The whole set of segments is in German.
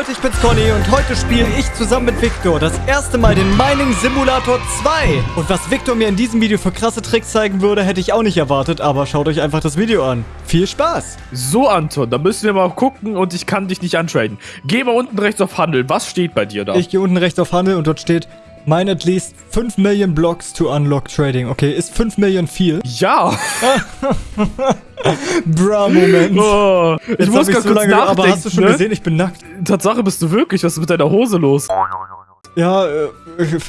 Leute, ich bin's Conny und heute spiele ich zusammen mit Victor das erste Mal den Mining Simulator 2. Und was Victor mir in diesem Video für krasse Tricks zeigen würde, hätte ich auch nicht erwartet, aber schaut euch einfach das Video an. Viel Spaß! So, Anton, da müssen wir mal gucken und ich kann dich nicht antraden. Geh mal unten rechts auf Handel. Was steht bei dir da? Ich gehe unten rechts auf Handel und dort steht Mine at least 5 Million Blocks to unlock trading. Okay, ist 5 Millionen viel? Ja! Bra, Moment. Oh, ich Jetzt muss ganz so kurz lange, nachdenken. aber hast du schon ne? gesehen, ich bin nackt. Tatsache bist du wirklich. Was ist mit deiner Hose los? Ja, äh,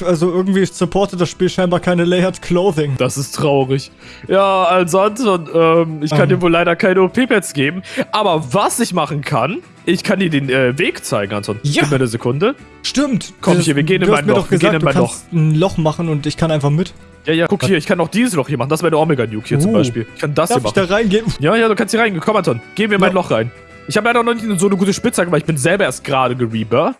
also irgendwie supportet das Spiel scheinbar keine Layered Clothing. Das ist traurig. Ja, also Anton, ähm, ich kann Ähm. dir wohl leider keine OP-Pads geben. Aber was ich machen kann, ich kann dir den äh, Weg zeigen, Anton. Ja. Gib mir eine Sekunde. Stimmt. Komm, Das- hier, wir gehen in mein Loch, doch wir gehen gesagt, in mein kannst ein Loch machen und ich kann einfach mit. Ja, ja, guck hier, ich kann auch dieses Loch hier machen. Das ist meine Omega-Nuke hier zum Uh. Beispiel. Ich kann das Darf hier ich da machen. reingehen? Ja, ja, du kannst hier rein. Komm, Anton. Gehen wir in mein Ja. Loch rein. Ich habe leider noch nicht so eine gute Spitzhacke, weil ich bin selber erst gerade gerebirthed.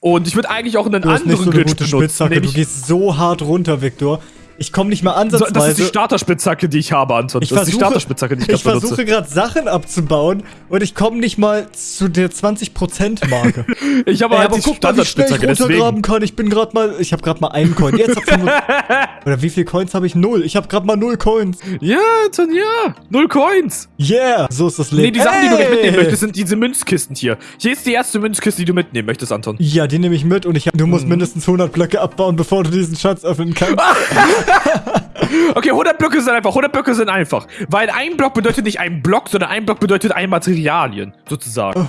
Und ich würde eigentlich auch einen Du hast anderen nicht so eine Glitch gute benutzen. Spitzhacke. Du gehst so hart runter, Victor. Ich komme nicht mal ansatzweise. das ist die Starterspitzhacke, die ich habe, Anton. ich das ist die versuche, Starterspitzhacke, die ich, ich versuche gerade Sachen abzubauen und ich komme nicht mal zu der 20%-Marke. Ich habe Ey, halt aber die guck mal, wie schnell ich deswegen. runtergraben kann. Ich bin gerade mal, ich habe gerade mal einen Coin. Jetzt hab 25 Oder wie viele Coins habe ich? Null. Ich habe gerade mal null Coins. Ja, Anton, ja. Null Coins. Yeah, so ist das Leben. Nee, die Sachen, die du nicht Ey! mitnehmen möchtest, sind diese Münzkisten hier. Hier ist die erste Münzkiste, die du mitnehmen möchtest, Anton. Ja, die nehme ich mit und ich hab, du musst mindestens 100 Blöcke abbauen, bevor du diesen Schatz öffnen kannst. Okay, 100 Blöcke sind einfach. 100 Blöcke sind einfach. Weil ein Block bedeutet nicht ein Block, sondern ein Block bedeutet ein Materialien, sozusagen.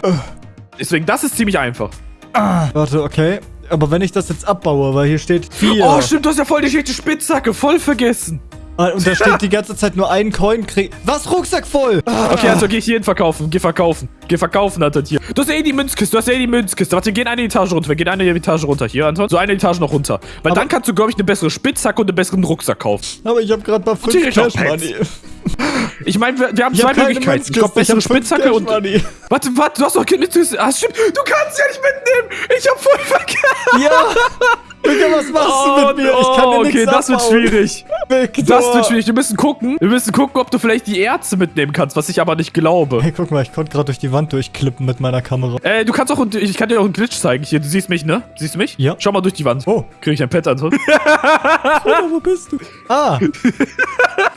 Deswegen, das ist ziemlich einfach. Warte, okay. Aber wenn ich das jetzt abbaue, weil hier steht 4. Oh, stimmt, du hast ja voll die schlechte Spitzhacke. Voll vergessen. Und da steht die ganze Zeit nur ein Coin krieg. Was? Rucksack voll! Okay, also geh ich hier hin verkaufen. Geh verkaufen. Geh verkaufen, Anton, hier. Du hast ja eh die Münzkiste. Du hast ja eh die Münzkiste. Warte, wir gehen eine Etage runter. Wir gehen eine Etage runter. Hier, Anton. So eine Etage noch runter. Weil Aber- dann kannst du, glaube ich, eine bessere Spitzhacke und einen besseren Rucksack kaufen. Aber ich habe gerade mal 5 direkt auch Cash Money. Ich meine, wir, wir haben Ich zwei hab Möglichkeiten. Ich glaube, ich bessere fünf Spitzhacke und... Money. Warte, warte, du hast doch keine Münzkiste. Ah, stimmt. Du kannst ja nicht mitnehmen. Ich hab voll vergessen. Ja! Digga, was machst du mit mir? Ich kann dir oh, okay, nichts das wird schwierig. Victor. Das wird schwierig. Wir müssen gucken. Wir müssen gucken, ob du vielleicht die Ärzte mitnehmen kannst, was ich aber nicht glaube. Hey, guck mal, ich konnte gerade durch die Wand durchklippen mit meiner Kamera. Äh, du kannst auch, ich kann dir auch einen Glitch zeigen. Hier, du siehst mich, ne? Siehst du mich? Ja. Schau mal durch die Wand. Oh, Krieg ich ein Pet, Anton? Bruder, wo bist du? Ah.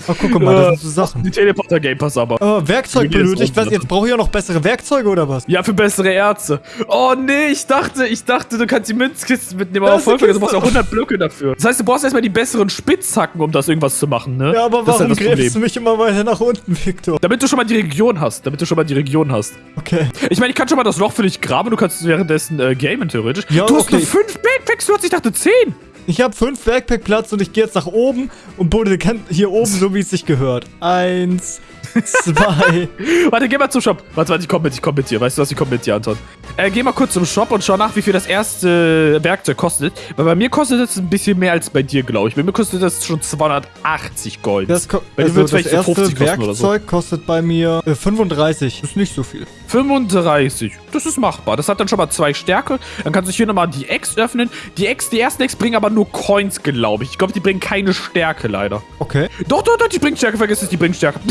Oh, guck mal, das sind so Sachen. Die Teleporter Game Pass aber. Oh, Werkzeug benötigt. Was, jetzt brauche ich ja noch bessere Werkzeuge oder was? Ja, für bessere Ärzte. Oh nee, ich dachte, ich dachte, du kannst die Münzkisten mitnehmen, aber voll vergessen, du brauchst ja Kiste. 100 Blöcke dafür. Das heißt, du brauchst erstmal die besseren Spitzhacken, um das irgendwas zu machen, ne? Ja, aber das ist warum das gräbst du mich immer weiter nach unten, Victor? Damit du schon mal die Region hast. Damit du schon mal die Region hast. Okay. Ich meine, ich kann schon mal das Loch für dich graben, du kannst währenddessen äh, gamen, theoretisch. Ja, du hast okay. nur fünf Backpacks, du hast, ich dachte zehn. Ich habe fünf Backpack-Platz und ich gehe jetzt nach oben und bude hier oben, so wie es sich gehört. Eins, zwei. Warte, geh mal zum Shop. Warte, warte, ich komm mit, ich komm mit dir. Weißt du was, ich komm mit dir, Anton. Äh, geh mal kurz zum Shop und schau nach, wie viel das erste Werkzeug kostet. Weil bei mir kostet das ein bisschen mehr als bei dir, glaube ich. Bei mir kostet das schon 280 Gold. Das, Bei dir also das vielleicht so 50 erste kosten oder so. Werkzeug kostet bei mir äh, 35. Ist nicht so viel. 35. Das ist machbar. Das hat dann schon mal zwei Stärke. Dann kannst du hier nochmal die Ex öffnen. Die Ex, die ersten Ex bringen aber nur Coins, glaube ich. Ich glaube, die bringen keine Stärke, leider. Okay. Doch, doch, doch, die bringen Stärke. Vergiss es, die bringen Stärke.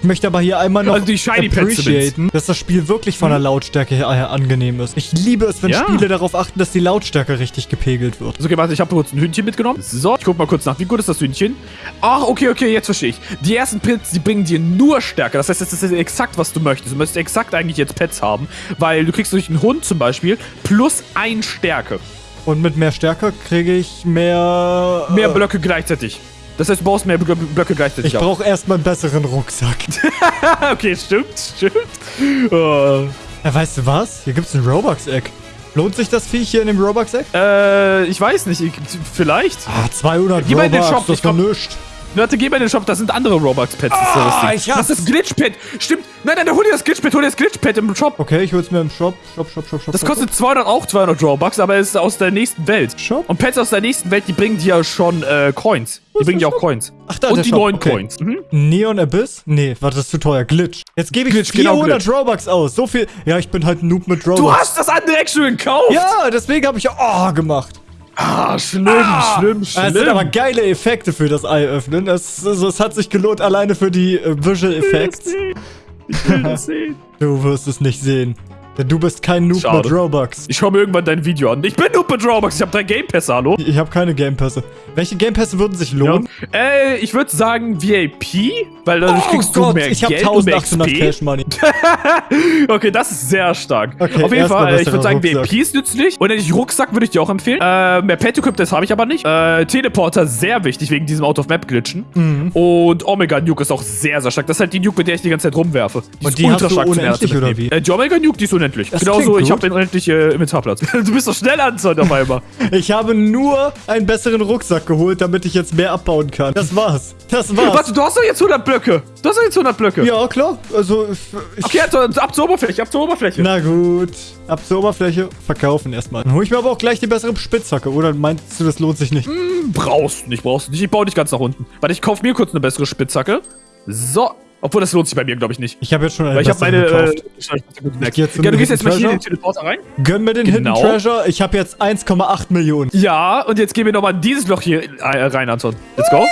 Ich möchte aber hier einmal noch Also die Shiny appreciaten, dass das Spiel wirklich von der Lautstärke her angenehm ist. Ich liebe es, wenn Ja. Spiele darauf achten, dass die Lautstärke richtig gepegelt wird. So, okay, warte, ich habe kurz ein Hühnchen mitgenommen. So, ich guck mal kurz nach. Wie gut ist das Hühnchen? Ach, okay, okay, jetzt verstehe ich. Die ersten Pets, die bringen dir nur Stärke. Das heißt, das ist exakt, was du möchtest. Du möchtest exakt eigentlich jetzt Pets haben, weil du kriegst durch einen Hund zum Beispiel plus ein Stärke. Und mit mehr Stärke kriege ich mehr... Mehr äh, Blöcke gleichzeitig. Das heißt, du brauchst mehr Blö- Blöcke gleichzeitig. Ich brauche erstmal einen besseren Rucksack. okay, stimmt, stimmt. Oh. Ja, weißt du was? Hier gibt's ein Robux-Eck. Lohnt sich das Viech hier in dem Robux-Eck? Äh, ich weiß nicht. Ich, vielleicht. Ah, 200 Geh mal in den Robux, Shop, das ich komm- Warte, geh mal in den Shop, da sind andere Robux-Pads. das ist ja Ah, ich hasse- Das ist Glitch-Pad. Stimmt. Nein, nein, hol dir das Glitch-Pad, hol dir das Glitch-Pad im Shop. Okay, ich hol's mir im Shop. Shop, Shop, Shop, Shop. Das kostet 200, auch 200 Robux, aber es ist aus der nächsten Welt. Shop? Und Pets aus der nächsten Welt, die bringen dir ja schon äh, Coins. Die bringen dir auch? Coins. Ach, da, Und die Shop, neuen okay. Coins. Mhm. Neon Abyss? Nee, warte, das ist zu teuer. Glitch. Jetzt gebe ich Glitch, genau, 400 Glitch. Robux aus. So viel. Ja, ich bin halt ein Noob mit Robux. Du hast das andere Action gekauft? Ja, deswegen habe ich ja Oh gemacht. Ah, schlimm, schlimm, schlimm. Es sind aber geile Effekte für das Ei öffnen. Es, also, es hat sich gelohnt alleine für die äh, Visual Effects. Ich will das sehen. Du wirst es nicht sehen. Denn du bist kein Noob Schade. mit Robux. Ich schaue mir irgendwann dein Video an. Ich bin nur mit Robux. Ich habe drei Game Pässe, hallo? Ich habe keine Game Pässe. Welche Game Pässe würden sich lohnen? Ja. Äh, ich würde sagen VIP, weil dadurch Oh kriegst Gott, du mehr ich habe Geld und mehr 1800 XP. Cash Money. Okay, das ist sehr stark. Okay, Auf jeden Fall, äh, ich würde sagen, Rucksack. VIP ist nützlich. Und den Rucksack würde ich dir auch empfehlen. Äh, mehr Pet Equip, das habe ich aber nicht. Äh, Teleporter, sehr wichtig, wegen diesem Out-of-Map-Glitchen. Mhm. Und Omega Nuke ist auch sehr, sehr stark. Das ist halt die Nuke, mit der ich die ganze Zeit rumwerfe. Die Und ist die hast du unendlich, Ernte oder wie? Äh, die Omega Nuke, die ist unendlich. Das Genauso, ich habe den unendlichen äh, Inventarplatz. du bist doch schnell Anzeug auf einmal. Ich habe nur einen besseren Rucksack geholt, damit ich jetzt mehr abbauen kann. Das war's. Das war's. Warte, du hast doch jetzt 100 Blöcke. Du hast doch jetzt 100 Blöcke. Ja, klar. Also, ich, Okay, also ab zur Oberfläche, ab zur Oberfläche. Na gut. Ab zur Oberfläche. Verkaufen erstmal. Dann hole ich mir aber auch gleich die bessere Spitzhacke. Oder meinst du, das lohnt sich nicht? Brauchst du nicht, brauchst du nicht. Ich baue dich ganz nach unten. Warte, ich kaufe mir kurz eine bessere Spitzhacke. So. Obwohl, das lohnt sich bei mir, glaube ich, nicht. Ich habe jetzt schon eine Weil ich habe meine. Äh, gekauft. Gut Ich ja, du gehst jetzt mal hier in den Teleporter rein. Gönn mir den Genau. Hidden Treasure. Ich habe jetzt 1,8 Millionen. Ja, und jetzt gehen wir nochmal in dieses Loch hier äh, rein, Anton. Let's go.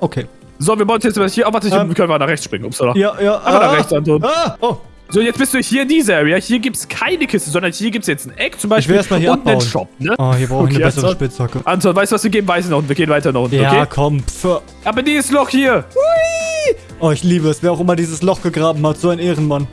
Okay. So, wir bauen jetzt mal hier. Oh, warte, Ähm. können wir nach rechts springen. Upsala. Ja, ja. Aber nach rechts, Anton. Ah, oh. So, jetzt bist du hier in dieser Area. Hier gibt's keine Kiste, sondern hier gibt's jetzt ein Eck zum Beispiel. erst mal hier und einen abbauen. Shop, ne? Oh, hier brauche ich Okay, eine bessere Anton. Spitzhacke. Anton, weißt du was? Wir gehen weiter nach unten. Wir gehen weiter nach unten, Ja, okay? komm. Pf. Aber dieses Loch hier. Oh, ich liebe es. Wer auch immer dieses Loch gegraben hat. So ein Ehrenmann.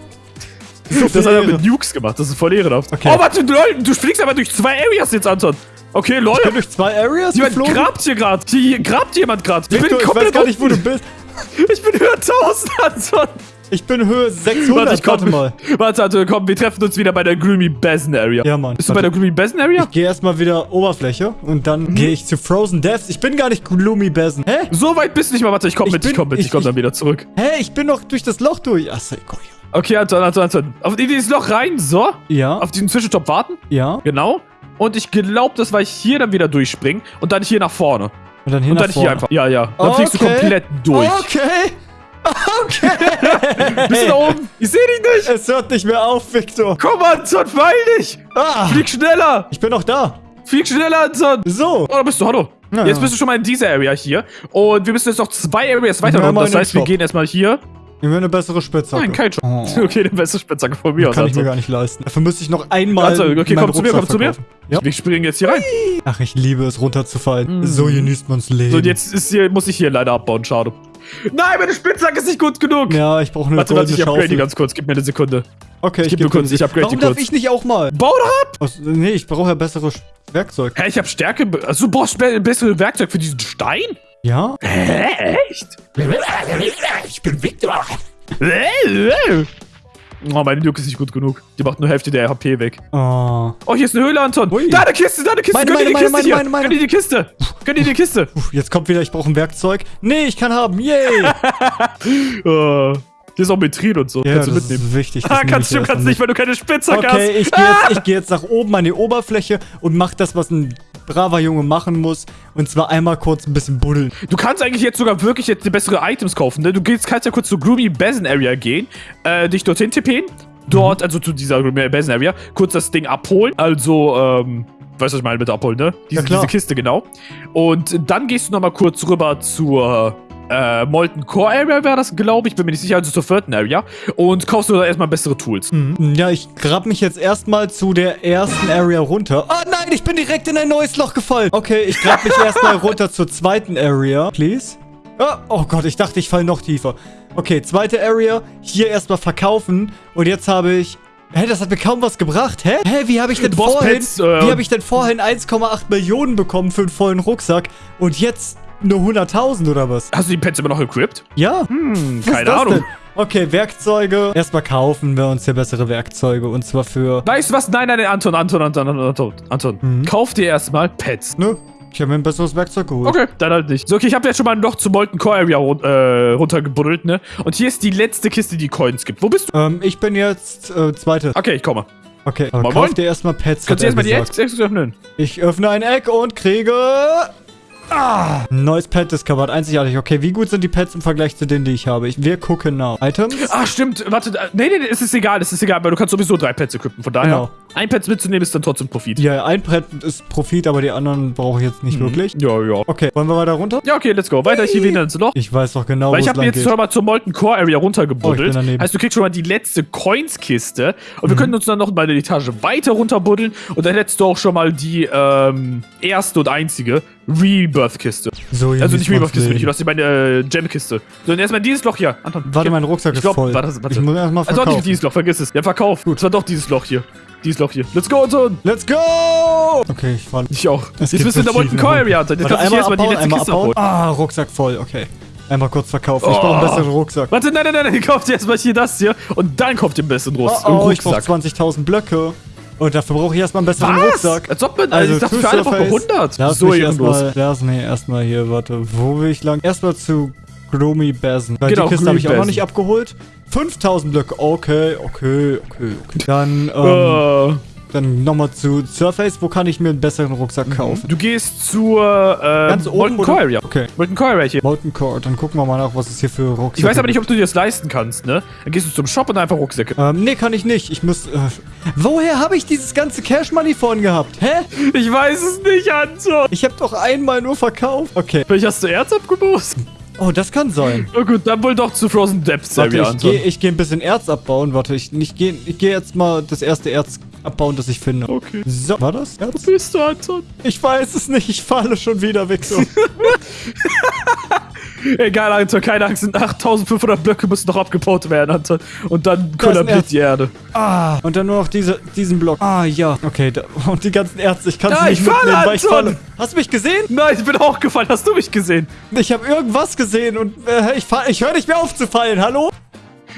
So Das hat er mit Nukes gemacht. Das ist voll ehrenhaft. Okay. Oh, warte, lol, du fliegst aber durch zwei Areas jetzt, Anton. Okay, lol. Ich bin durch zwei Areas Jemand geflogen. grabt hier gerade. Hier, hier grabt jemand gerade. Ich Victor, bin ich komplett weiß gar nicht, wo du bist. Ich bin höher 1000, Anton. Ich bin Höhe 600. Warte, ich komm. Warte mal. Warte, Anton, komm, wir treffen uns wieder bei der Gloomy Basin Area. Ja, Mann. Bist du bei Warte. der Gloomy Basin Area? Ich gehe erstmal wieder Oberfläche und dann Mhm. gehe ich zu Frozen Deaths. Ich bin gar nicht Gloomy Basin. Hä? So weit bist du nicht mal. Warte, ich komm Ich mit, ich bin- komm mit, ich, ich- komm ich- dann wieder zurück. Hä? Ich bin doch durch das Loch durch. Achso, komm hier. Okay, Anton, Anton, Anton. Auf in dieses Loch rein, so. Ja, Auf diesen Zwischentop warten. ja. Genau. Und ich glaube, das war ich hier dann wieder durchspringen und dann hier nach vorne. Und dann hier Und nach dann hier vorne. einfach. Ja, ja. Dann fliegst du Okay. komplett durch. Okay. Okay. Bist du da oben? Ich sehe dich nicht. es hört nicht mehr auf, Victor. Komm, Anton, beeil dich. Ah, Flieg schneller. ich bin noch da. Flieg schneller, Anton. So. Oh, da bist du, hallo. Ja, jetzt bist du schon mal in dieser Area hier. Und wir müssen jetzt noch zwei Areas weiter Ja, Das heißt, wir gehen erstmal hier. Nehmen wir eine bessere Spitzhacke. Nein, kein. Oh. Okay, den beste Spitzhacke von mir aus. Kann ich mir Anton. gar nicht leisten. Dafür müsste ich noch einmal. Also, okay, komm zu mir, Rucksack komm zu mir. verkaufen. Ja. Wir springen jetzt hier rein. Ach, ich liebe es, runterzufallen. Mm. So genießt man's Leben. So, und jetzt ist hier, muss ich hier leider abbauen. Schade. Nein, meine Spitzhacke ist nicht gut genug. Ja, ich brauche eine Warte, warte, ich upgrade die ganz kurz. Gib mir eine Sekunde. Okay, ich gib gebe mir kurz, ich upgrade Warum die darf kurz. ich nicht auch mal? Bau doch ab! Aus, nee, ich brauche ja besseres Werkzeug. Hä, ich hab Stärke. Also, du brauchst be bessere Werkzeug für diesen Stein? Ja? Hä, echt? Ich bin Victor. Oh, meine Nuke ist nicht gut genug. Die macht nur Hälfte der HP weg. Oh. Oh, hier ist eine Höhle, Anton. Ui. Da, eine Kiste, da, eine Kiste. Meine, Gönn dir die meine, Kiste meine, hier. meine, meine. Gönn dir die Kiste. Gönn dir die Kiste. Jetzt kommt wieder, ich brauche ein Werkzeug. Nee, ich kann haben. Yay! Oh, hier ist auch Metrin und so. ja, kannst du das mitnehmen. ist wichtig. das Ah, kannst du, kannst nicht, weil du keine Spitzhacke mit. hast. Okay, ich gehe jetzt, ich geh jetzt nach oben an die Oberfläche und mach das, was ein braver Junge machen muss. Und zwar einmal kurz ein bisschen buddeln. Du kannst eigentlich jetzt sogar wirklich jetzt die bessere Items kaufen, ne? Du gehst, kannst ja kurz zur Gloomy Basin Area gehen, äh, dich dorthin tippen, dort, also zu dieser Gloomy Basin Area, kurz das Ding abholen, also, ähm, weißt du, was ich meine mit abholen, ne? Diese, Ja, diese Kiste, genau. Und dann gehst du nochmal kurz rüber zur, äh, Molten Core Area wäre das, glaube ich, bin mir nicht sicher, also zur vierten Area und kaufst du da erstmal bessere Tools. Mhm. Ja, ich grab mich jetzt erstmal zu der ersten Area runter. Oh nein, ich bin direkt in ein neues Loch gefallen. Okay, ich grab mich erstmal runter zur zweiten Area. Please. Ah, oh Gott, ich dachte, ich fall noch tiefer. Okay, zweite Area. Hier erstmal verkaufen. Und jetzt habe ich... Hä, das hat mir kaum was gebracht. Hä? Hä, wie habe ich denn Boss vorhin... Pets, äh, wie habe ich denn vorhin 1,8 Millionen bekommen für einen vollen Rucksack? Und jetzt nur 100.000 oder was? Hast du die Pets immer noch equipped? Ja. Hm, keine Ahnung. denn? Okay, Werkzeuge. Erstmal kaufen wir uns hier bessere Werkzeuge. Und zwar für... Weißt du was? Nein, nein, nein, Anton, Anton, Anton, Anton, Anton, Anton. Mhm. Kauf dir erstmal Pets. Ne? Ich habe mir ein besseres Werkzeug geholt. Okay, dann halt nicht. So, okay, ich habe jetzt schon mal noch zu Molten Core Area run äh, runtergebuddelt, ne? Und hier ist die letzte Kiste, die Coins gibt. Wo bist du? Ähm, ich bin jetzt äh, zweite. Okay, ich komme. Okay, aber Moin, kauf dir erstmal Pets. Kannst du er erstmal die Ex öffnen? Ich öffne ein Eck und kriege Ein neues Pet discovered. Einzigartig. Okay, wie gut sind die Pets im Vergleich zu denen, die ich habe? Ich, wir gucken nach. Items? Ah, stimmt. Warte, nee, nee, nee, es ist egal, es ist egal, weil du kannst sowieso drei Pets equippen. Von daher, Genau. ein Pet mitzunehmen ist dann trotzdem Profit. Ja, ein Pet ist Profit, aber die anderen brauche ich jetzt nicht wirklich. Ja, ja. Okay, wollen wir weiter runter? Ja, okay, let's go. Weiter hier wieder ins Loch. Ich weiß doch genau, Weil ich habe jetzt geht. schon mal zur Molten Core Area Oh, runtergebuddelt. daneben. heißt, du kriegst schon mal die letzte Coins-Kiste. Und wir Mhm. können uns dann noch mal eine Etage weiter runterbuddeln. Und dann hättest du auch schon mal die ähm, erste und einzige Rebirth-Kiste. So, hier Also nicht Rebirth-Kiste, Leben. ich lasse meine äh, Gem-Kiste. Sondern erstmal dieses Loch hier. Anton. Warte, mein Rucksack ich ist glaub, voll. Warte, warte. Ich muss erstmal Also doch verkaufen. nicht dieses Loch, vergiss es. Ja, verkauf. Gut. Es war doch dieses Loch hier. Dieses Loch hier. Let's go, Anton. Let's go! Okay, ich falle. Ich auch. Es Jetzt bist du in der so Molten Runden. Area, Anton. Jetzt Warte, kannst du hier erstmal die letzte Kiste abbauen. abholen. Ah, Rucksack voll, okay. Einmal kurz verkaufen. Ich Oh. brauche einen besseren Rucksack. Warte, nein, nein, nein, nein. Kauft erstmal hier das hier. Und dann kauft ihr einen besseren Oh, Rucksack. oh, ich brauche Rucksack. 20.000 Blöcke. Und dafür brauche ich erstmal einen besseren Was? Rucksack. Als ob man, Also, also ich dachte für alle surface. 100. Lass so mich erstmal, lass, nee, erstmal hier, warte. Wo will ich lang? Erstmal zu Gloomy Basin. Weil Genau, die Kiste habe ich auch noch nicht abgeholt. 5000 Blöcke. Okay, okay, okay, okay. Dann, ähm, Äh, dann nochmal zu Surface. Wo kann ich mir einen besseren Rucksack kaufen? du gehst zur äh, Ganz oben, Molten? Core Area. Okay. Molten Core Area hier. Molten Core. Dann gucken wir mal nach, was es hier für Rucksäcke Ich weiß aber nicht, ob du dir das leisten kannst, ne? Dann gehst du zum Shop und einfach Rucksäcke. Ähm, nee, kann ich nicht. Ich muss. Äh, woher habe ich dieses ganze Cash Money vorhin gehabt? Hä? Ich weiß es nicht, Anton. Ich habe doch einmal nur verkauft. Okay. Vielleicht hast du Erz abgebußt? Oh, das kann sein. Na gut, dann wohl doch zu Frozen Depths Warte, ich gehe geh ein bisschen Erz abbauen. Warte, ich, ich gehe ich geh jetzt mal das erste Erz abbauen, das ich finde. Okay. So, war das Wo bist du, Anton? Ich weiß es nicht. Ich falle schon wieder, Victor. Egal, Anton, keine Angst. sind 8500 Blöcke müssen noch abgebaut werden, Anton. Und dann kollabiert die Erde. ah, und dann nur noch diese, diesen Block. Ah, ja. Okay, da, und die ganzen Ärzte. Ich kann sie Ja, nicht ich falle, mitnehmen, weil ich falle. Hast du mich gesehen? Nein, ich bin auch gefallen. Hast du mich gesehen? Ich habe irgendwas gesehen und äh, ich, fall- ich höre nicht mehr auf zu fallen. Hallo?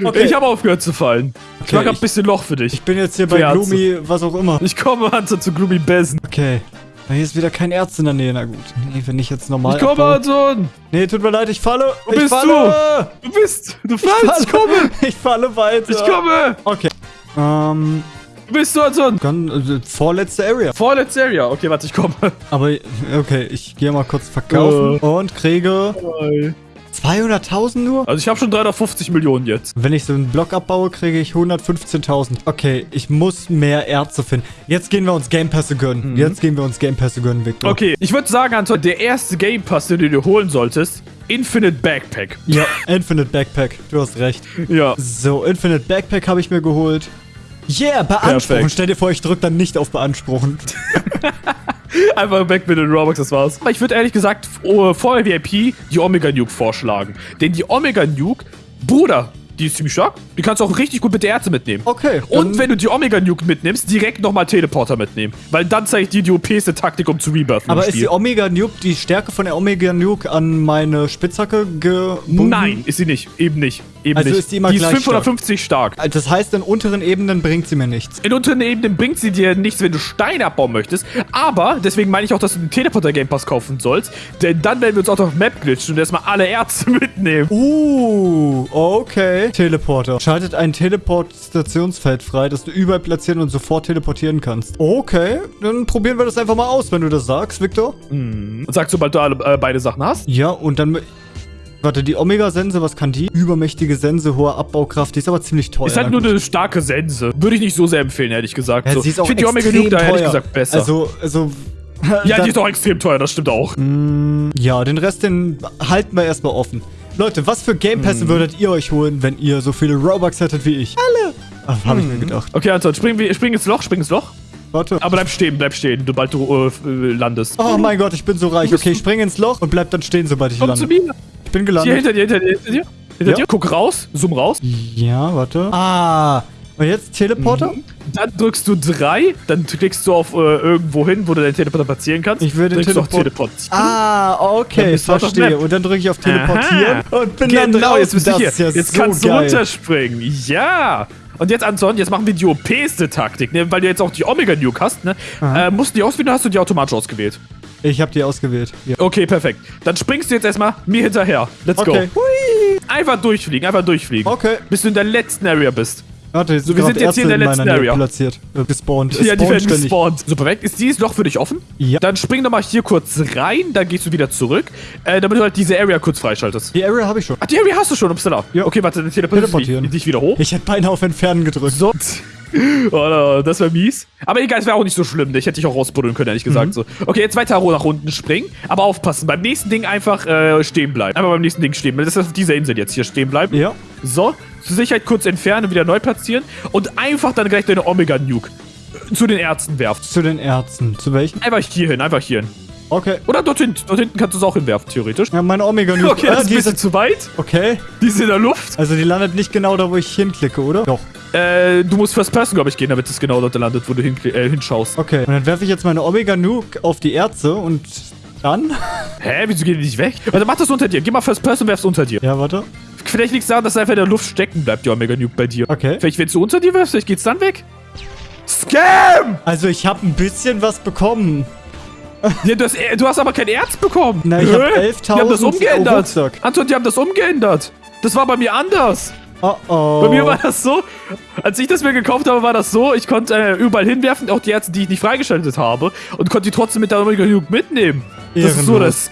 Okay. Ich habe aufgehört zu fallen. Ich Okay, mach grad ein ich- bisschen Loch für dich. Ich bin jetzt hier bei Ärzte. Gloomy, was auch immer. Ich komme, Anton, zu Gloomy Basin. Okay. Hier ist wieder kein Arzt in der Nähe. Na gut. Nee, wenn ich jetzt normal. Ich komme, abbaue- Anton. Nee, tut mir leid, ich falle. Wo ich bist falle. Du bist. Du Ich fällst. Ich komme. Ich falle weiter. Ich komme. Okay. Ähm, Wo bist du, Anton? dann äh, vorletzte Area. Vorletzte Area. Okay, warte, ich komme. Aber okay, ich gehe mal kurz verkaufen Äh. und kriege 200.000 nur. Also ich habe schon 350 Millionen jetzt. Wenn ich so einen Block abbaue, kriege ich 115.000. Okay, ich muss mehr Ärzte finden. Jetzt gehen wir uns Game Pässe gönnen. Jetzt gehen wir uns Game Pässe gönnen, Victor. Okay, ich würde sagen, Anton, der erste Game Pass, den du dir holen solltest, Infinite Backpack. Ja, Infinite Backpack. Du hast recht. Ja. So, Infinite Backpack habe ich mir geholt. Yeah, beanspruchen. Perfekt. Stell dir vor, ich drücke dann nicht auf beanspruchen. Einfach weg mit den Robux, das war's. Aber ich würde ehrlich gesagt oh, vor VIP die Omega Nuke vorschlagen. Denn die Omega Nuke, Bruder, die ist ziemlich stark. Die kannst du auch richtig gut mit der Ärzte mitnehmen. Okay. Und wenn du die Omega Nuke mitnimmst, direkt nochmal Teleporter mitnehmen. Weil dann zeige ich dir die OPste Taktik, um zu rebirthen. Aber im ist die. Omega Nuke, die Stärke von der Omega Nuke an meine Spitzhacke gebunden? Nein, ist sie nicht. Eben nicht. Eben Also nicht. ist die immer die ist gleich 550 stark. Das heißt, in unteren Ebenen bringt sie mir nichts. In unteren Ebenen bringt sie dir nichts, wenn du Steine abbauen möchtest. Aber, deswegen meine ich auch, dass du den Teleporter Game Pass kaufen sollst. Denn dann werden wir uns auch auf Map glitchen und erstmal alle Ärzte mitnehmen. Uh, okay. Teleporter. Schaltet ein Teleport-Stationsfeld frei, das du überall platzieren und sofort teleportieren kannst. Okay, dann probieren wir das einfach mal aus, wenn du das sagst, Victor. Und sagst, sobald du alle, äh, beide Sachen hast. Ja, und dann... Warte, die Omega-Sense, was kann die? Übermächtige Sense, hohe Abbaokraft, die ist aber ziemlich teuer. Ist halt nur eine starke Sense. Würde ich nicht so sehr empfehlen, ehrlich gesagt. Ja, so. sie ist auch ich finde die Omega Nuke da ehrlich gesagt besser. Also, also... ja, dann- die ist auch extrem teuer, das stimmt auch. Ja, den Rest, den halten wir erstmal offen. Leute, was für Game Pässe Hm. würdet ihr euch holen, wenn ihr so viele Robux hättet wie ich? Alle! Ach, hab ich Hm. mir gedacht. Okay, Anton, spring, wir- spring ins Loch, spring ins Loch. Warte. Aber bleib stehen, bleib stehen, sobald du äh, landest. Oh mein Gott, ich bin so reich. Okay, ich springe ins Loch und bleib dann stehen, sobald ich Komm zu lande. mir. Ich bin Hier, gelandet. hinter dir, hinter dir, hinter dir. Hinter Ja. dir. Guck raus, zoom raus. Ja, warte. Ah, und jetzt Teleporter? Dann drückst du 3, dann klickst du auf äh, irgendwo hin, wo du deinen Teleporter platzieren kannst. Ich will den Teleport- Teleportieren. Ah, Dann okay, verstehe. Und dann drücke ich auf Teleportieren Aha. und bin dann Genau, draußen. jetzt bist du hier. ja jetzt so kannst geil. du runterspringen. Ja. Und jetzt, Anton, jetzt machen wir die OPste Taktik, ne? weil du jetzt auch die Omega Nuke hast. Ne? Äh, musst du die auswählen hast du die automatisch ausgewählt? Ich habe die ausgewählt. Ja. Okay, perfekt. Dann springst du jetzt erstmal mir hinterher. Let's Okay. go. Einfach durchfliegen, einfach durchfliegen. Okay. Bis du in der letzten Area bist. Warte, jetzt So, wir sind jetzt hier in der letzten Nähe Area. platziert. Äh, gespawnt. Ja, die werden ständig. gespawnt. So, perfekt. Ist dieses Loch für dich offen? Ja. Dann spring doch mal hier kurz rein, dann gehst du wieder zurück, äh, damit du halt diese Area kurz freischaltest. Die Area habe ich schon. Ach, die Area hast du schon, upsala. Ja. Okay, warte, dann Teleportieren. dich wieder hoch. Ich hätte beinahe auf Entfernen gedrückt. So. Oh, das wäre mies. Aber egal, es wäre auch nicht so schlimm. Ich hätte dich auch rausbuddeln können, ehrlich Mhm. gesagt. So. Okay, jetzt weiter nach unten springen. Aber aufpassen, beim nächsten Ding einfach äh, stehen bleiben. Einfach beim nächsten Ding stehen bleiben. Das ist auf dieser Insel jetzt hier stehen bleiben. Ja. So, zur Sicherheit kurz entfernen und wieder neu platzieren. Und einfach dann gleich deine Omega-Nuke zu den Ärzten werfen. Zu den Ärzten. Zu welchen? Einfach hier hin, einfach hier hin. Okay. Oder dort hinten. Dort hinten kannst du es auch hinwerfen, theoretisch. Ja, meine Omega Nuke. Okay, das ah, ist ein bisschen ist, zu weit. okay. Die ist in der Luft. Also die landet nicht genau da, wo ich hinklicke, oder? Doch. Äh, du musst First Person, glaube ich, gehen, damit es genau dort landet, wo du hin, äh, hinschaust. Okay. Und dann werfe ich jetzt meine Omega Nuke auf die Ärzte und dann? Hä, wieso geht die nicht weg? Warte, mach das unter dir. Geh mal First Person, werf's unter dir. Ja, warte. Vielleicht liegt es daran, dass einfach in der Luft stecken bleibt, die Omega Nuke bei dir. Okay. Vielleicht, wenn du unter dir wirfst, vielleicht geht's dann weg. Scam! Also ich habe ein bisschen was bekommen. Ja, du, hast, äh, du hast aber kein Erz bekommen. Na, ich hab Hä? 11.000 Die haben das umgeändert. Anton, die haben das umgeändert. Das war bei mir anders. Oh oh. Bei mir war das so, als ich das mir gekauft habe, war das so, ich konnte äh, überall hinwerfen, auch die Ärzte, die ich nicht freigeschaltet habe, und konnte die trotzdem mit der Omega Nuke mitnehmen. Das ist so der Ehrenlos.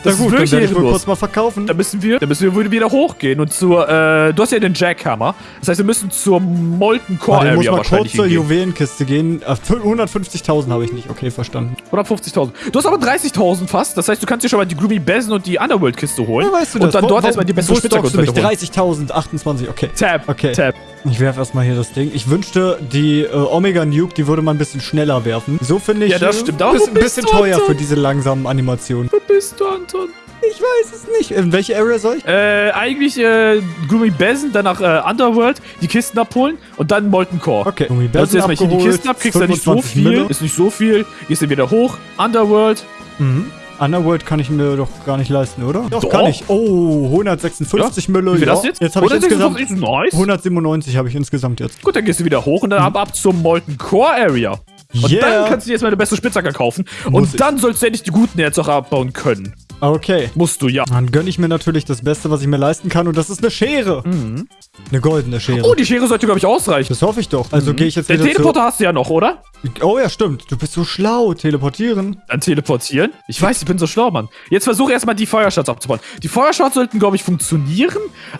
Scam. Na Das gut, ist dann wirklich ehrenlos. kurz mal verkaufen. Da müssen wir, da müssen wir wieder hochgehen und zur, äh, du hast ja den Jackhammer. Das heißt, wir müssen zur Molten Core ich muss Area mal kurz wahrscheinlich zur hingehen. Juwelenkiste gehen. Äh, 150.000 habe ich nicht. Okay, verstanden. 150.000. Du hast aber 30.000 fast. Das heißt, du kannst dir schon mal die Gloomy Basin und die Underworld Kiste holen. Ja, weißt du und das? dann dort wo- erstmal die mich? Spitzhacke holen. 30.000, 28, okay. Tab. Okay. Tab. Ich werfe erstmal hier das Ding. Ich wünschte, die äh, Omega Nuke, die würde man ein bisschen schneller werfen. So finde ich Ja, das stimmt. Wo bist bisschen du, teuer Anton? für diese langsamen Animationen. Wo bist du, Anton? Ich weiß es nicht. In welche Area soll ich? Äh, eigentlich äh, Gloomy Basin, danach äh, Underworld, die Kisten abholen und dann Molten Core. Okay. Gloomy Dann Basin erstmal hier die Kisten ab, kriegst du nicht so 25 viel, Mille. ist nicht so viel, gehst dann wieder hoch, Underworld, Mhm. Underworld kann ich mir doch gar nicht leisten, oder? Doch, Doch. kann ich. Oh, 156 Mille. Wie viel ja. das jetzt? Jetzt habe ich 156 insgesamt nice. 197 habe ich insgesamt jetzt. Gut, dann gehst du wieder hoch und dann ab, ab zur Molten Core Area. Und Yeah. dann kannst du dir jetzt mal eine bessere Spitzhacke kaufen. Muss und dann sollst du endlich die guten jetzt auch abbauen können. Okay. Musst du, ja. Dann gönne ich mir natürlich das Beste, was ich mir leisten kann und das ist eine Schere. Eine goldene Schere. Oh, die Schere sollte, glaube ich, ausreichen. das hoffe ich doch. Also gehe ich jetzt Den Teleporter hast du ja noch, oder? Oh ja, stimmt. Du bist so schlau. Teleportieren. Dann teleportieren. Ich weiß, ich bin so schlau, Mann. Jetzt versuche erstmal die Feuershots abzubauen. Die Feuershots sollten, glaube ich, funktionieren,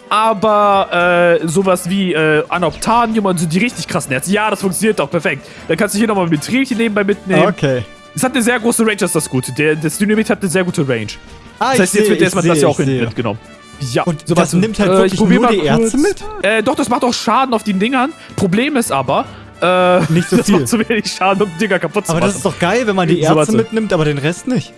aber äh, sowas wie äh, Anoptanium und so die richtig krassen Herzen. Ja, das funktioniert doch perfekt. Dann kannst du hier nochmal mit Trilchen nebenbei mitnehmen. Okay. Es hat eine sehr große Range, das ist das Gute. Der, das Dynamit hat eine sehr gute Range. Ah, Das heißt, jetzt wird erstmal das ja auch mitgenommen. Ja, Und so, das nimmt halt Äh, wirklich nur mal die Ärzte mit? Äh, doch, das macht auch Schaden auf den Dingern. Problem ist aber, äh, Nicht so das viel. macht zu wenig Schaden, um Dinger kaputt zu Aber machen. das ist doch geil, wenn man die So, Ärzte warte. mitnimmt, aber den Rest nicht.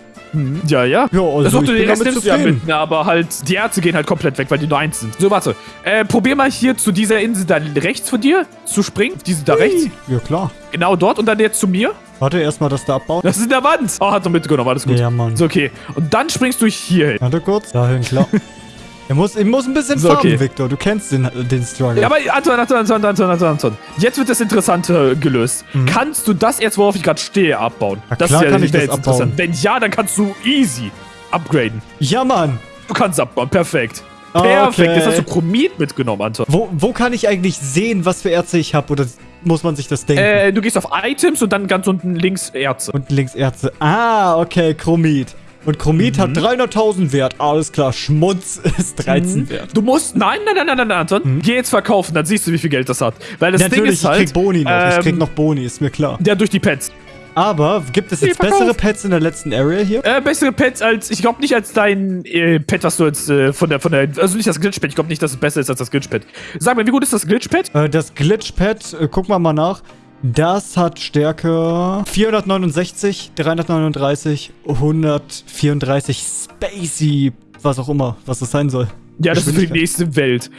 Ja, ja. Ja, also ich du den Rest nimmst du ja mit, aber halt, die Ärzte gehen halt komplett weg, weil die nur eins sind. So, warte. Äh, probier mal hier zu dieser Insel da rechts von dir zu springen. Diese da rechts. Ja, klar. Genau dort und dann jetzt zu mir. Warte, erstmal das da abbauen. Das ist in der Wand. Oh, hat er mitgenommen, alles gut. Ja, Mann. So, okay. Und dann springst du hier hin. Warte kurz. Dahin, klar. Er muss, ich muss ein bisschen So, farben, okay. Victor. Du kennst den, den Struggle. Ja, aber Anton, Anton, Anton, Anton, Anton, Anton. Jetzt wird das Interessante gelöst. Kannst du das jetzt, worauf ich gerade stehe, abbauen? Na das klar ist ja kann ich das abbauen. Wenn ja, dann kannst du easy upgraden. ja, Mann. Du kannst abbauen, perfekt. Okay. Perfekt. Jetzt hast du Chromit mitgenommen, Anton. Wo, wo kann ich eigentlich sehen, was für Ärzte ich habe? Oder muss man sich das denken? Äh, du gehst auf Items und dann ganz unten links Ärzte. Und links Ärzte. Ah, okay, Chromit. Und Chromit Mhm. hat 300.000 Wert. Alles klar, Schmutz ist 13 wert. Du musst. Nein, nein, nein, nein, nein, Anton. Geh jetzt verkaufen, dann siehst du, wie viel Geld das hat. Weil das Ding Natürlich, ist halt. ich krieg Boni noch. ich krieg ähm, noch Boni, ist mir klar. Ja, durch die Pets. Aber gibt es jetzt bessere Pets in der letzten Area hier? Äh, bessere Pets als. Ich glaube nicht als dein äh, Pet, was du jetzt äh, von der. von der. Also nicht das Glitchpad. Ich glaube nicht, dass es besser ist als das Glitchpad. Sag mal, wie gut ist das Glitchpad? Äh, das Glitch-Pad, äh, gucken wir mal nach. Das hat Stärke 469, 339, 134 Spacey, was auch immer, was das sein soll. Ja, das ist für die nächste Welt.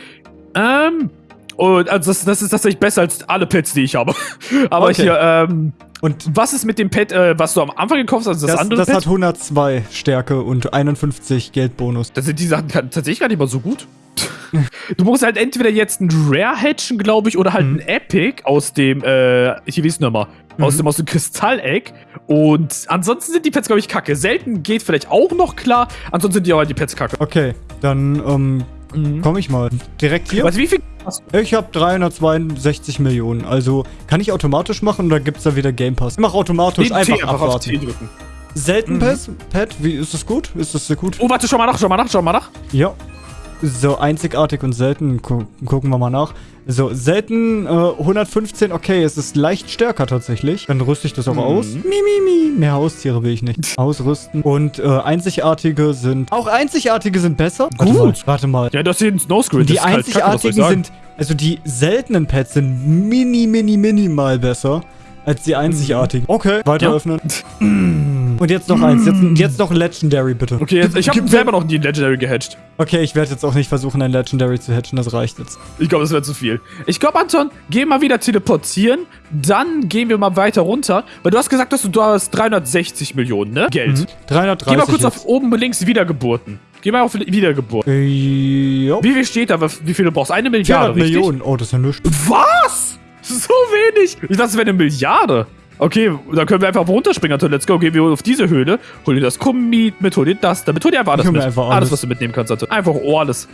Ähm. Und also das, das ist tatsächlich besser als alle Pets, die ich habe. Aber Okay. hier, ähm. Und Was ist mit dem Pet, äh, was du am Anfang gekauft hast? Also das, das, andere das Pet? hat 102 Stärke und 51 Geldbonus. Da sind die Sachen tatsächlich gar nicht mal so gut. Du musst halt entweder jetzt ein Rare hatchen, glaube ich, oder halt Mhm. ein Epic aus dem, äh, hier wie ist nochmal, aus Mhm. dem, aus dem Kristalleck. Und ansonsten sind die Pets, glaube ich, kacke. Selten geht vielleicht auch noch klar, ansonsten sind die aber die Pets kacke. Okay, dann ähm, Komm ich mal. Direkt hier? Was, wie viel hast du? Ich habe 362 Millionen. Also, kann ich automatisch machen oder gibt's da wieder Game Pass? Ich mach automatisch, Den einfach T einfach auf T abwarten. drücken. Selten Pass? Pet, wie, ist das gut? Ist das sehr gut? Oh, warte, schau mal nach, schau mal nach, schau mal nach. Ja. So, einzigartig und selten. Gu gucken wir mal nach. So, selten äh, 115, okay, es ist leicht stärker tatsächlich. Dann rüste ich das auch aus. Mi, mi, mi. Mehr Haustiere will ich nicht. Ausrüsten. Und äh, einzigartige sind... Auch einzigartige sind besser? Warte mal, Gut. warte mal. Ja, das hier ein Snowscreen. Die kacke, einzigartigen sagen? sind... Also die seltenen Pets sind mini, mini, minimal besser als die einzigartigen. Okay, weiter Mhm. Ja. öffnen. Und jetzt noch eins. Jetzt, jetzt noch ein Legendary, bitte. Okay, jetzt, ich habe selber noch nie ein Legendary gehatcht. Okay, ich werde jetzt auch nicht versuchen, ein Legendary zu hatchen. Das reicht jetzt. Ich glaube, das wäre zu viel. Ich glaube, Anton, geh mal wieder teleportieren. Dann gehen wir mal weiter runter. Weil du hast gesagt, dass du, du hast 360 Millionen, ne? Geld. 330 Geh mal kurz jetzt. auf oben links Wiedergeburten. Geh mal auf Wiedergeburt. Äh, jo. Wie viel steht da? Wie viel du brauchst? Eine 400 Milliarde, richtig? Millionen. Oh, das ist ja nichts. Was? So wenig? Ich dachte, es wäre eine Milliarde. Okay, dann können wir einfach runterspringen, Anton. Let's go. Gehen wir auf diese Höhle. Hol dir das Kommit mit, hol dir das damit. Hol dir einfach alles mir mit. einfach alles. alles. was du mitnehmen kannst, Anton. Einfach alles.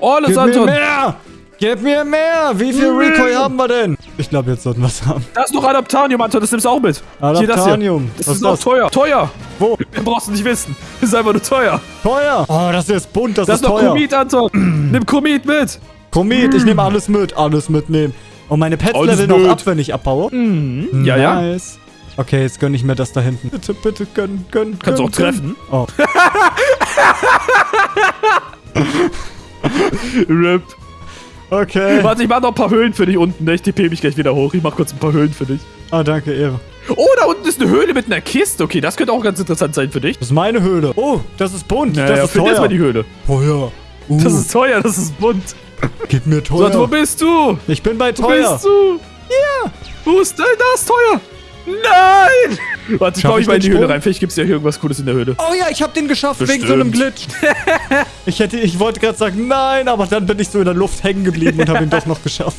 Alles, Gib mir Anton. mehr! Gib mir mehr! Wie viel Mm. Recoil haben wir denn? Ich glaube, jetzt sollten wir es haben. Da ist noch Adaptanium, Anton. Das nimmst du auch mit. Hier, das hier. Adaptanium. Das Was ist das? teuer. Teuer. Wo? Mehr brauchst du nicht wissen. Das ist einfach nur teuer. Teuer! Oh, das ist bunt, das, Das ist ist noch teuer. Kommit, Anton. Nimm Kommit mit. Komet, ich nehme alles mit. Alles mitnehmen. Und meine Pets Alles leveln auch ab, wenn ich abbaue. Mhm. Ja, ja. Nice. Okay, jetzt gönn ich mir das da hinten. Bitte, bitte, gönn, gönn, Kannst du gönn, auch treffen. Gönn. Oh. RIP. Okay. Warte, ich mach noch ein paar Höhlen für dich unten. ne? Ich tippe mich gleich wieder hoch. Ich mach kurz ein paar Höhlen für dich. Ah, danke, Ehre. Oh, da unten ist eine Höhle mit einer Kiste. Okay, das könnte auch ganz interessant sein für dich. Das ist meine Höhle. Oh, das ist bunt. Ja, das ja, ist find jetzt mal teuer. die Höhle. Teuer. Uh, Das ist teuer, das ist bunt. Gib mir So, teuer. wo bist du? ich bin bei Wo teuer. bist du? Ja. Wo ist denn das teuer? Nein! Warte, ich baue ich mich mal in die Höhle Sprung? rein. Vielleicht gibt's ja hier irgendwas Cooles in der Höhle. Oh ja, ich hab den geschafft wegen so einem Glitch. ich hätte, ich wollte gerade sagen, nein, aber dann bin ich so in der Luft hängen geblieben und habe ihn doch noch geschafft.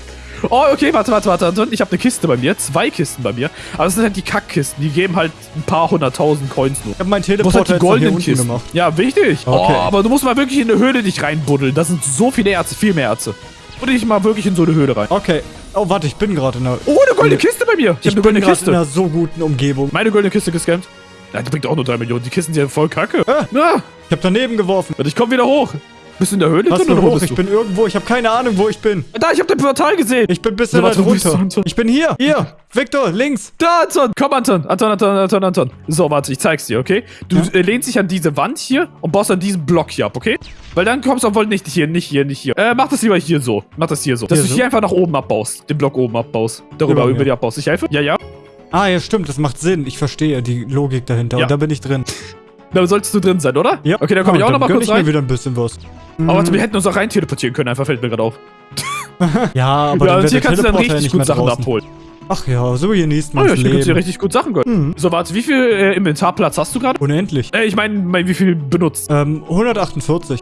Oh, okay, warte, warte, warte, Anton. Ich habe eine Kiste bei mir. Zwei Kisten bei mir. Aber das sind halt die Kackkisten. Die geben halt ein paar hunderttausend Coins nur. Ich habe meinen musst Teleporter halt die goldenen Kisten. gemacht. Ja, wichtig. Okay. Oh, aber du musst mal wirklich in eine Höhle dich reinbuddeln. Da sind so viele Ärzte, viel mehr Ärzte. Budde dich mal wirklich in so eine Höhle rein. Okay. Oh, warte, ich bin gerade in einer... Oh, eine goldene Kiste bei mir. Ich, Ich habe eine goldene gerade in Kiste. einer so guten Umgebung. Meine goldene Kiste gescampt. Ja, die bringt auch nur 3 Millionen. Die Kisten sind ja voll kacke. Ah. Na, Ich habe daneben geworfen. warte, ich komm wieder hoch. Bist du in der Höhle Was drin oder hoch? Ich bin irgendwo. Ich habe keine Ahnung, wo ich bin. Da, ich hab dein Portal gesehen. Ich bin ein bisschen warte, weit runter. Ich bin hier. Hier. Victor, links. Da, Anton. Komm, Anton. Anton, Anton, Anton, Anton. So, warte, ich zeig's dir, okay? Du äh, lehnst dich an diese Wand hier und baust an diesen Block hier ab, okay? Weil dann kommst du obwohl nicht hier, nicht hier, nicht hier. Äh, mach das lieber hier so. Mach das hier so. Dass Hier du so? hier einfach nach oben abbaust. Den Block oben abbaust. Darüber, Über über, die abbaust. Ich helfe? Ja, ja. Ah, ja, stimmt. Das macht Sinn. Ich verstehe die Logik dahinter. Ja. Und da bin ich drin. Da solltest du drin sein, oder? Ja. Okay, dann komm Ah, ich auch noch mal gönn kurz ich mir rein. wieder ein bisschen was. Aber warte, wir hätten uns auch rein teleportieren können, einfach fällt mir gerade auf. Ja, aber ja, dann wird hier kannst du dann ja richtig nicht gut mehr Sachen draußen. abholen. Ach ja, so genießt Oh man ja, das ich kannst dir Leben. richtig gut Sachen gönnen. Mhm. So, warte, wie viel äh, Inventarplatz hast du gerade? Unendlich. Äh, ich meine, wie viel benutzt? Ähm, 148.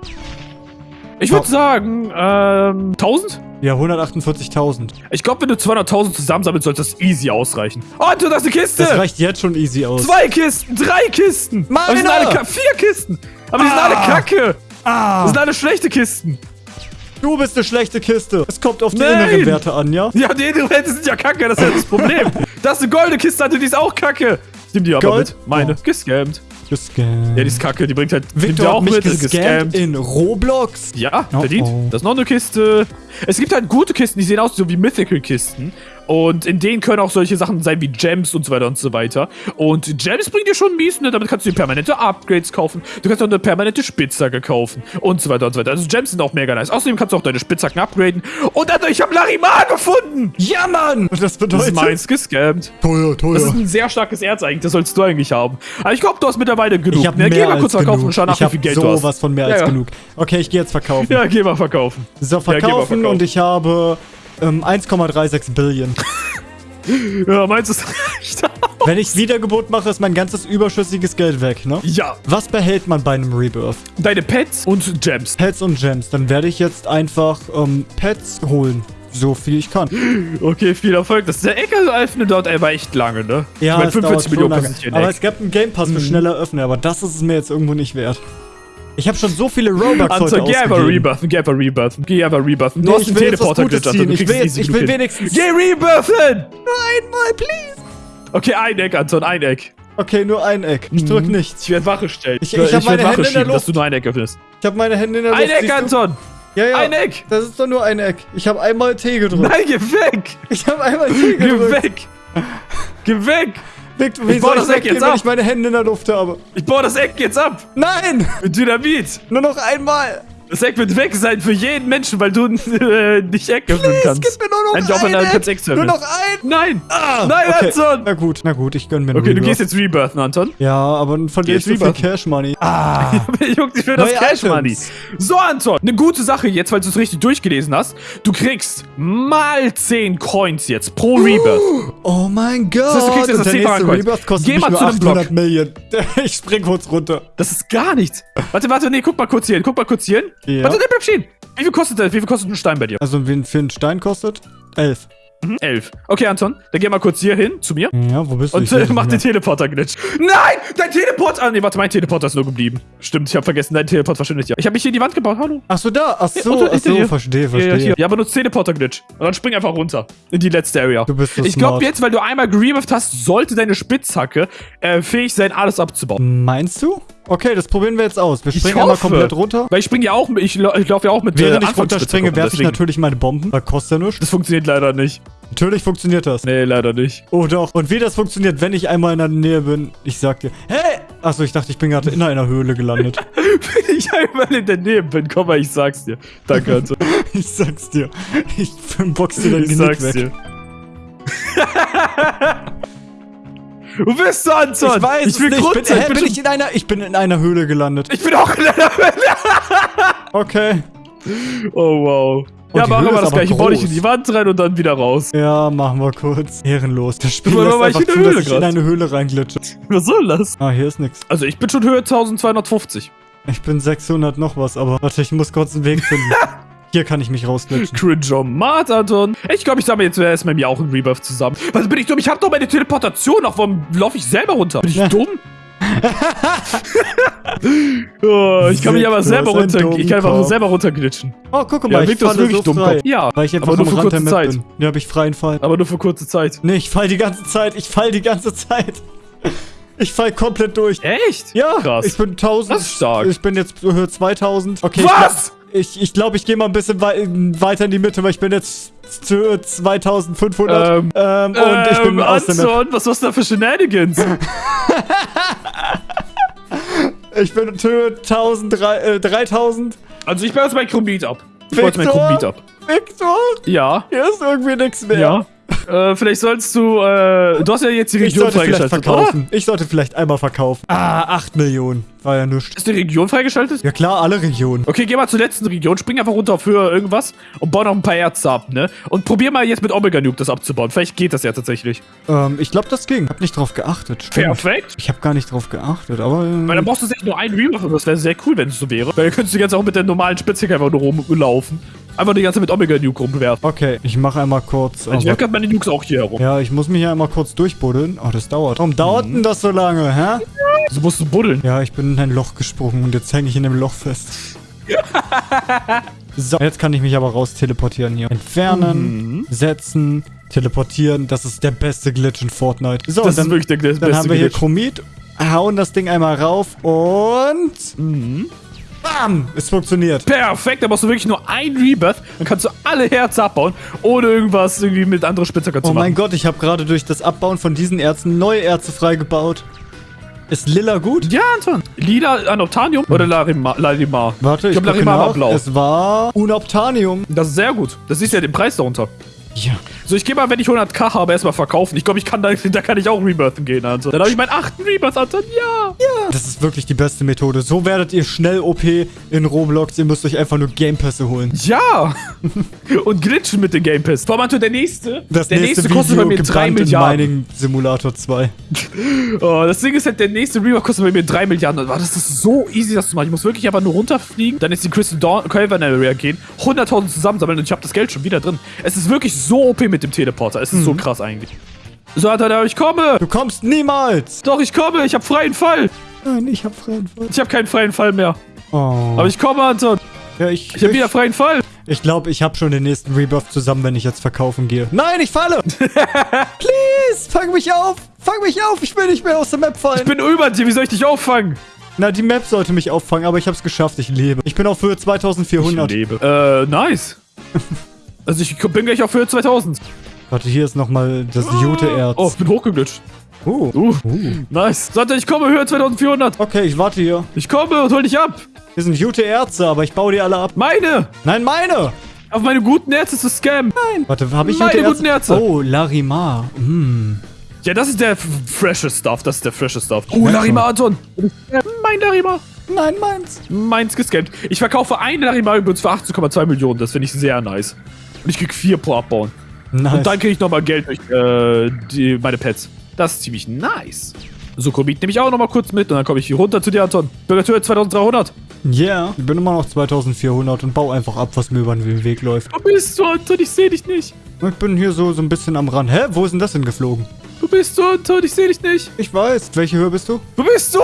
Ich würde Oh. sagen, ähm, 1000? Ja, 148.000. Ich glaube, wenn du 200.000 zusammensammelst, sollte das easy ausreichen. Oh, du hast eine Kiste! Das reicht jetzt schon easy aus. Zwei Kisten, drei Kisten! Meine! Aber die sind alle vier Kisten! Aber die sind Ah. alle kacke! Ah, Das sind alle schlechte Kisten! du bist eine schlechte Kiste. Es kommt auf die Nein. inneren Werte an, ja? Ja, die Elemente sind ja kacke, das ist ja das Problem. das ist eine goldene Kiste, Alter, die ist auch kacke. Ich nehm die aber Gold? mit. Meine. Oh. Gescammt. Gescammt. Ja, die ist kacke, die bringt halt. nimm Victor auch hat mich mit, ist gescammt in Roblox. Ja, Oh, verdient. oh. Das ist noch eine Kiste. Es gibt halt gute Kisten, die sehen aus so wie Mythical-Kisten. Und in denen können auch solche Sachen sein wie Gems und so weiter und so weiter. Und Gems bringt dir schon mies, ne? Damit kannst du dir permanente Upgrades kaufen. Du kannst auch eine permanente Spitzhacke kaufen. Und so weiter und so weiter. Also Gems sind auch mega nice. Außerdem kannst du auch deine Spitzhacken upgraden. Und dann, ich habe Larimar gefunden! Ja, Mann! Und das Das bedeutet... ist meins gescammt. Teuer, teuer. Das ist ein sehr starkes Erz eigentlich, das sollst du eigentlich haben. Aber ich glaube, du hast mittlerweile genug. ich hab ne? mehr Geh mal als kurz verkaufen genug. und schau nach, ich wie viel Geld du hast. sowas von mehr Ja, als ja. genug. Okay, ich gehe jetzt verkaufen. Ja, geh mal verkaufen. So, Ja, verkaufen verkaufen. und ich habe ähm, 1,36 Billion. Ja, meinst du, das reicht? Wenn ich Wiedergeburt mache, ist mein ganzes überschüssiges Geld weg, ne? ja. Was behält man bei einem Rebirth? Deine Pets und Gems. Pets und Gems. Dann werde ich jetzt einfach ähm, Pets holen. So viel ich kann. Okay, viel Erfolg. Das der Ecke öffnen dauert aber echt lange, ne? Ja, ich mein, es dauert 45 schon Millionen Aber es gab einen Game Pass für schneller öffnen, aber das ist es mir jetzt irgendwo nicht wert. Ich habe schon so viele Robux heute Anton, geh einfach rebirthen, geh einfach rebirthen, geh einfach rebirthen. Du Nee, hast ich einen Teleporter du Ich will jetzt- ich will wenigstens- Geh rebirthen! Einmal, please. Okay, ein Eck, Anton, ein Eck. Okay, nur ein Eck. Ich drück nichts. Ich werde Wache stellen. Ich- Ich, ich hab werd meine Wache Hände in der schieben, dass du nur ein Eck öffnest. Ich habe meine Hände in der Ein Luft. Eck, siehst du? Anton! Ja, ja. Ein Eck! Das ist doch nur ein Eck. Ich habe einmal T gedrückt. Nein, geh weg! Ich habe einmal T Geh gedrückt. weg! Geh weg! Victor, wie Ich soll das ich Eck weggehen, jetzt wenn ab. ich meine Hände in der Luft habe? Ich baue das Eck jetzt ab! Nein! Mit Dynamit! Nur noch einmal. Das Eck wird weg sein für jeden Menschen, weil du äh, nicht Es kannst. gibt mir nur noch Ein Job ein in einem Eck. kannst Eck Nur noch ein. Nein! Ah, Nein, okay. Anton! Na gut, na gut, ich gönn mir einen Okay, du Rebirth. gehst jetzt rebirthen, Anton. Ja, aber dann verliere ich Geh so viel. Cash Money. Ah. Juckt dich für das Neue Cash Money. Items. So, Anton, eine gute Sache jetzt, weil du es richtig durchgelesen hast. Du kriegst mal 10 Coins jetzt pro Rebirth. Oh mein Gott. heißt, du kriegst jetzt das der nächste 10 Coins. Rebirth kostet Geh mal zu dem Block. 800 Millionen. Ich spring kurz runter. Das ist gar nichts. Warte, warte, nee, guck mal kurz hier hin. Guck mal kurz hier hin. Ja. Warte, stehen. Wie viel kostet das? Wie viel kostet ein Stein bei dir? Also, wen für einen Stein kostet? Elf. Mhm, 11. Okay, Anton, dann geh mal kurz hier hin zu mir. Ja, wo bist du? Und äh, mach den. Teleporter-Glitch. Nein! Dein Teleporter! Ah, nee, warte, mein Teleporter ist nur geblieben. Stimmt, ich habe vergessen, dein Teleport verschwindet ja. Ich habe mich hier in die Wand gebaut, hallo. Ach so, da. Ach so, unter- ach so, dir. verstehe, Ja, ja, verstehe. ja, benutzt Teleporter-Glitch. Und dann spring einfach runter. In die letzte Area. Du bist so Ich glaube jetzt, weil du einmal gerebirthed hast, sollte deine Spitzhacke äh, fähig sein, alles abzubauen. Meinst du? Okay, das probieren wir jetzt aus. Wir Ich springen einmal komplett runter. Weil ich springe ja auch, mit- ich, lau- ich laufe ja auch mit Während ich Anfangsspitzhacke runterspringe, werfe ich natürlich meine Bomben. Weil kostet ja nichts. Das funktioniert leider nicht. Natürlich funktioniert das. Nee, leider nicht. Oh doch. Und wie das funktioniert, wenn ich einmal in der Nähe bin, ich sag dir. Hey! Achso, ich dachte, ich bin gerade in einer Höhle gelandet. Wenn ich einmal in der Nähe bin, komm mal, ich sag's dir. Danke, Anton. ich sag's dir. Ich box dir dein ich Genick sag's weg. dir. Wo bist du, Anton? Ich weiß ich will nicht. Grund Bin, hä, bin ich in einer, ich bin in einer Höhle gelandet. ich bin auch in einer Okay. Oh, wow. Oh, ja, machen Höhle wir das aber gleich. Ich baue dich in die Wand rein und dann wieder raus. Ja, machen wir kurz. Ehrenlos. Das Spiel lässt war ich einfach in zu, Höhle dass ich in eine Höhle reinglitsche. Was soll das? Ah, hier ist nix. Also, ich bin schon Höhe 1250. Ich bin 600 noch was, aber warte, ich muss kurz einen Weg finden. Hier kann ich mich rausglitschen. Cringeomat, Anton. Ich glaube, ich sammle jetzt erstmal mir auch einen Rebirth zusammen. Was bin ich dumm? Ich habe doch meine Teleportation. Auch warum laufe ich selber runter? Bin ich Ja. dumm? oh, ich kann mich aber selber runter. Ich kann einfach selber runterglitschen. Oh, guck mal, Ja, ich Victor ist wirklich so. Dummkopf. Ja, Weil ich einfach aber nur für kurze Zeit. bin. Hier habe ich freien Fall. Aber nur für kurze Zeit. Nee, ich fall die ganze Zeit. Ich fall die ganze Zeit. Ich fall komplett durch. Echt? Ja, Krass. ich bin 1000. Das ist stark. Ich bin jetzt Höhe 2000. Okay. Was? Ich, ich glaube, ich gehe mal ein bisschen wei weiter in die Mitte, weil ich bin jetzt zu Höhe 2500. Ähm, Ähm, und ich bin ähm, aus. Anton, was war's da für Shenanigans? Ich bin Höhe 1000, drei- äh, 3000. also, ich baue jetzt mein Chromit ab. Ich jetzt mein Victor? Chromit ab. Victor, Ja. hier ist irgendwie nichts mehr. Ja. Äh, vielleicht sollst du, äh, du hast ja jetzt die Region freigeschaltet, oder? verkaufen. Ich sollte vielleicht einmal verkaufen. Ah, 8 Millionen. War ja nichts. Ist die Region freigeschaltet? Ja klar, alle Regionen. Okay, geh mal zur letzten Region, spring einfach runter auf Höhe irgendwas und bau noch ein paar Erze ab, ne? Und probier mal jetzt mit Omega Nuke das abzubauen. Vielleicht geht das ja tatsächlich. Ähm, ich glaube, das ging. Hab nicht drauf geachtet. Stimmt. Perfekt. Ich habe gar nicht drauf geachtet, aber. ähm, Weil dann brauchst du echt nur einen Rebuff und das wäre sehr cool, wenn es so wäre. Weil dann könntest du jetzt auch mit der normalen Spitzhacke einfach nur rumlaufen. Einfach die ganze Zeit mit Omega Nuke rumwerfen. Okay, ich mache einmal kurz. Ich aber- werfe gerade meine Nukes auch hier herum. ja, ich muss mich ja einmal kurz durchbuddeln. Oh, das dauert. Warum dauert Mhm. denn das so lange, hä? So musst du buddeln. Ja, ich bin in ein Loch gesprungen und jetzt hänge ich in dem Loch fest. so, jetzt kann ich mich aber raus teleportieren hier. Entfernen, Mhm. setzen, teleportieren. Das ist der beste Glitch in Fortnite. So, Das dann, ist wirklich der, der dann beste haben wir hier Glitch. Chromit, hauen das Ding einmal rauf und... Mhm. Bam! Es funktioniert. Perfekt, da brauchst du wirklich nur ein Rebirth, dann kannst du alle Herzen abbauen, ohne irgendwas irgendwie mit anderen Spitzhacker zu Oh mein machen. Gott, ich habe gerade durch das Abbauen von diesen Erzen neue Erze freigebaut. Ist Lila gut? Ja, Anton. Lila Anoptanium oder Larimar? Larimar? Warte, ich, ich glaube, Larimar war nach. blau. Es war Unoptanium. Das ist sehr gut. Das ist ja den Preis darunter. Ja. So, ich gehe mal, wenn ich 100k habe, erstmal verkaufen. Ich glaube, ich kann da, da kann ich auch rebirthen gehen, Anton. Dann habe ich meinen achten Rebirth, Anton. Ja. Das ist wirklich die beste Methode. So werdet ihr schnell OP in Roblox. Ihr müsst euch einfach nur Gamepässe holen. Ja. Und glitchen mit den Game Pass. Vor allem, Anton, der nächste. Das der nächste, nächste kostet bei mir 3 gebrannt in Milliarden. Mining Simulator 2. Oh, das Ding ist halt, der nächste Rebirth kostet bei mir 3 Milliarden. Das ist so easy, das zu machen. Ich muss wirklich einfach nur runterfliegen, dann jetzt die Crystal Dawn Cavern Area gehen, 100.000 zusammensammeln und ich habe das Geld schon wieder drin. Es ist wirklich so OP mit dem Teleporter. Es ist Mhm. so krass eigentlich. So, Alter, ich komme! Du kommst niemals! Doch, ich komme! Ich habe freien Fall! Nein, ich hab freien Fall. Ich habe keinen freien Fall mehr. Oh. Aber ich komme, Anton. ja, ich, Ich habe wieder freien Fall. Ich glaube, ich habe schon den nächsten Rebirth zusammen, wenn ich jetzt verkaufen gehe. Nein, ich falle! Please, fang mich auf! Fang mich auf! Ich will nicht mehr aus der Map fallen! Ich bin über dir. Wie soll ich dich auffangen? Na, die Map sollte mich auffangen, aber ich habe es geschafft. Ich lebe. Ich bin auf Höhe 2400. lebe. Äh, nice. also ich bin gleich auf Höhe 2000. Warte, hier ist nochmal das Jute-Erz. Oh, ich bin hochgeglitscht. Uh. Uh, nice. Sante, ich komme, Höhe 2400. Okay, ich warte hier. Ich komme und hol dich ab. Hier sind Jute-Erze, aber ich baue die alle ab. Meine. Nein, meine! Auf meine guten Ärzte zu scammen. Warte, habe ich Meine guten Ärzte. Oh, Larimar. Hm. Ja, das ist der f- frische Stuff. Das ist der frische Stuff. Oh, Ja, Larima, Anton. Mein Larima. Nein, meins. Meins gescampt. Ich verkaufe einen Larima übrigens für 18,2 Millionen. Das finde ich sehr nice. Und ich krieg vier pro Abbauen. Nice. Und dann kriege ich nochmal Geld durch äh, die, meine Pets. Das ist ziemlich nice. So, Komit nehme ich auch nochmal kurz mit und dann komme ich hier runter zu dir, Anton. Bürgertür 2300. Yeah. Ich bin immer noch 2400 und baue einfach ab, was mir über den Weg läuft. Wo bist du, Anton? Ich sehe dich nicht. Ich bin hier so, so ein bisschen am Rand. Hä? Wo ist denn das hingeflogen? Wo bist du, Anton? Ich sehe dich nicht. Ich weiß. Welche Höhe bist du? Wo bist du?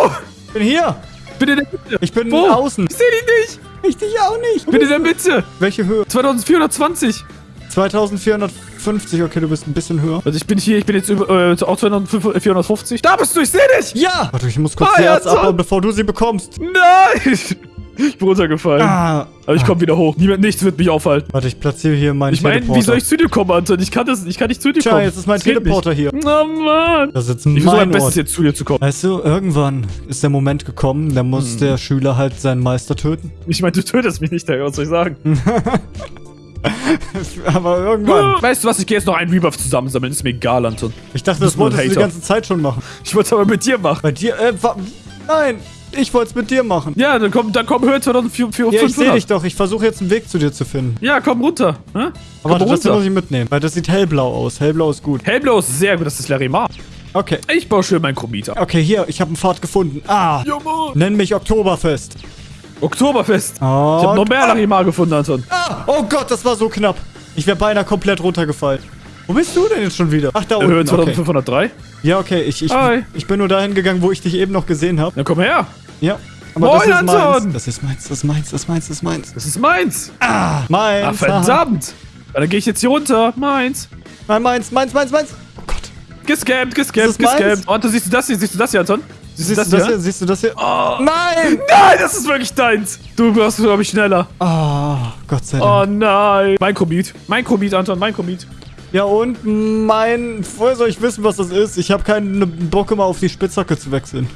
Ich bin hier. Bin in der Mitte. Ich bin Wo? außen. Ich sehe dich nicht. Ich dich auch nicht. Bin in der Mitte. Welche Höhe? 2420. 2450. Okay, du bist ein bisschen höher. Also ich bin hier, ich bin jetzt über, äh, auch 2450. Da bist du, ich sehe dich. Ja! Warte, ich muss kurz Ah, die ja, Erz so. abbauen, bevor du sie bekommst. Nein. Ich bin runtergefallen. Ah. Aber ich komme wieder hoch. Niemand, nichts wird mich aufhalten. Warte, ich platziere hier meinen Ich meine, Teleporter. wie soll ich zu dir kommen, Anton? Ich kann das, ich kann nicht zu dir Tja, kommen. jetzt ist mein Das Teleporter hier. Oh Mann. Das ist jetzt Ich versuche mein mein Bestes jetzt zu dir zu kommen. Weißt du, irgendwann ist der Moment gekommen, da muss Hm. der Schüler halt seinen Meister töten. Ich meine, du tötest mich nicht, was soll ich sagen? Aber irgendwann. Weißt du was, ich gehe jetzt noch einen Rebuff zusammensammeln. Ist mir egal, Anton. Ich dachte, das ein wolltest du die ganze Zeit schon machen. Ich wollte es aber mit dir machen. Bei dir, äh, nein, ich wollte es mit dir machen. Ja, dann komm, dann komm Höhe 2400. Ja, ich sehe dich doch. Ich versuche jetzt einen Weg zu dir zu finden. Ja, komm runter. Hä? Aber komm warte, das runter. muss ich mitnehmen, weil das sieht hellblau aus. Hellblau ist gut. Hellblau ist sehr gut, das ist Larimar. Okay. Ich baue schön meinen Chromiter. Okay, hier, ich habe einen Pfad gefunden. Ah, Mann. nenn mich Oktoberfest. Oktoberfest. Oh, Ich habe noch mehr Larimar gefunden, Anton. Ah, oh Gott, das war so knapp. Ich wäre beinahe komplett runtergefallen. Wo bist du denn jetzt schon wieder? Ach, da Höhe unten. Okay. 2503. Ja, okay, ich, ich, Hi. ich bin nur dahin gegangen, wo ich dich eben noch gesehen habe. Dann komm her. Ja. Aber Moin, das ist meins. Anton. Das ist meins, das ist meins, das ist meins, das ist meins. Das ist meins. Meins. Ach, verdammt. Ja, dann gehe ich jetzt hier runter. Meins. Nein, meins, meins, meins, meins. Oh Gott. Gescampt, gescampt, meins? gescampt. Oh, Anton, siehst du das hier? Siehst du das hier, Anton? Siehst, Siehst du das hier? Siehst du das hier? Oh. Nein! Nein, das ist wirklich deins. Du wirst, glaube ich, schneller. Ah, Gott sei Oh Dank. nein. Mein Komet. Mein Komet, Anton, mein Komet. Ja, und mein... Woher soll ich wissen, was das ist? Ich habe keinen Bock, immer auf die Spitzhacke zu wechseln.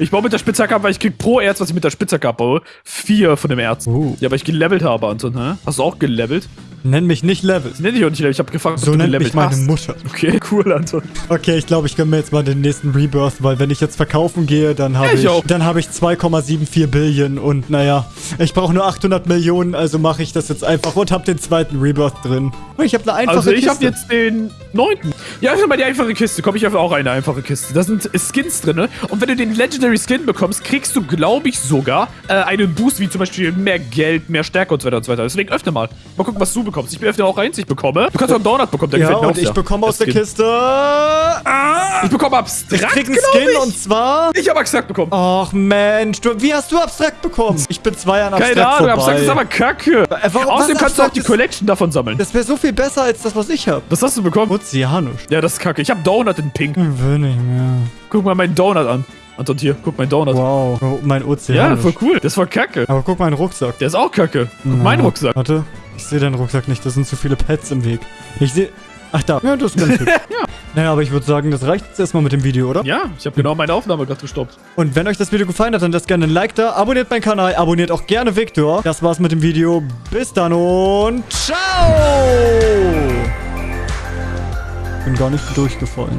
Ich baue mit der Spitzhacke ab, weil ich krieg pro Erz, was ich mit der Spitzhacke abbaue, vier von dem Erz. Oh. Ja, weil ich gelevelt habe, Anton, hä? Hast du auch gelevelt? Nenn mich nicht Level. Das nenne ich auch nicht gelevelt. Ich habe gefragt, So ob du nennt mich meine hast. Mutter. Okay, cool, Anton. Okay, ich glaube, ich gönne mir jetzt mal den nächsten Rebirth, weil wenn ich jetzt verkaufen gehe, dann habe ich ich, dann habe ich 2,74 Billion und naja, ich brauche nur 800 Millionen, also mache ich das jetzt einfach und habe den zweiten Rebirth drin. Und ich habe eine einfache Also ich Kiste. habe jetzt den neunten. Ja, öffne mal die einfache Kiste. Komm, ich öffne auch eine einfache Kiste. Da sind Skins drin. ne? Und wenn du den Legendary Skin bekommst, kriegst du, glaube ich, sogar äh, einen Boost, wie zum Beispiel mehr Geld, mehr Stärke und so weiter und so weiter. Deswegen öffne mal. Mal gucken, was du bekommst. Ich öffne auch eins, ich bekomme. Du kannst auch einen Donut bekommen, der ja, gefällt mir und auch ich bekomme aus Der Skin. Kiste... Ah, Ich bekomme ich abstrakt, krieg einen Skin ich. und zwar... Ich habe abstrakt bekommen. Ach Mensch, du, wie hast du abstrakt bekommen? Ich bin zwei Jahre abstrakt Keine Ahnung, vorbei. abstrakt ist aber kacke. Äh, warum- Außerdem kannst du auch die Collection davon sammeln. Das wäre so viel besser als das, was ich habe. Was hast du bekommen? Ozeanisch. Ja, das ist kacke. Ich habe Donut in Pink. Will nicht mehr. Guck mal meinen Donut an. Anton, hier, guck meinen Donut. Wow, oh, mein Ja, Ozeanisch. voll cool. Das war kacke. Aber guck meinen Rucksack. Der ist auch kacke. Guck, Na, mein Rucksack. Warte, ich sehe deinen Rucksack nicht. Da sind zu viele Pets im Weg. Ich sehe... Ach da. Ja, das ist ganz hübsch. Ja. Naja, aber ich würde sagen, das reicht jetzt erstmal mit dem Video, oder? Ja, ich habe genau meine Aufnahme gerade gestoppt. Und wenn euch das Video gefallen hat, dann lasst gerne ein Like da. Abonniert meinen Kanal. Abonniert auch gerne Victor. Das war's mit dem Video. Bis dann und ciao! Bin gar nicht durchgefallen.